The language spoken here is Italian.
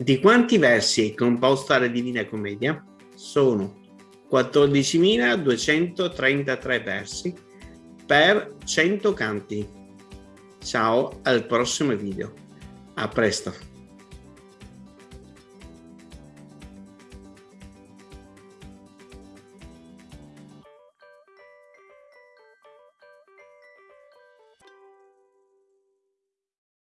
Di quanti versi è composta la Divina Commedia? Sono 14.233 versi per 100 canti. Ciao, al prossimo video. A presto.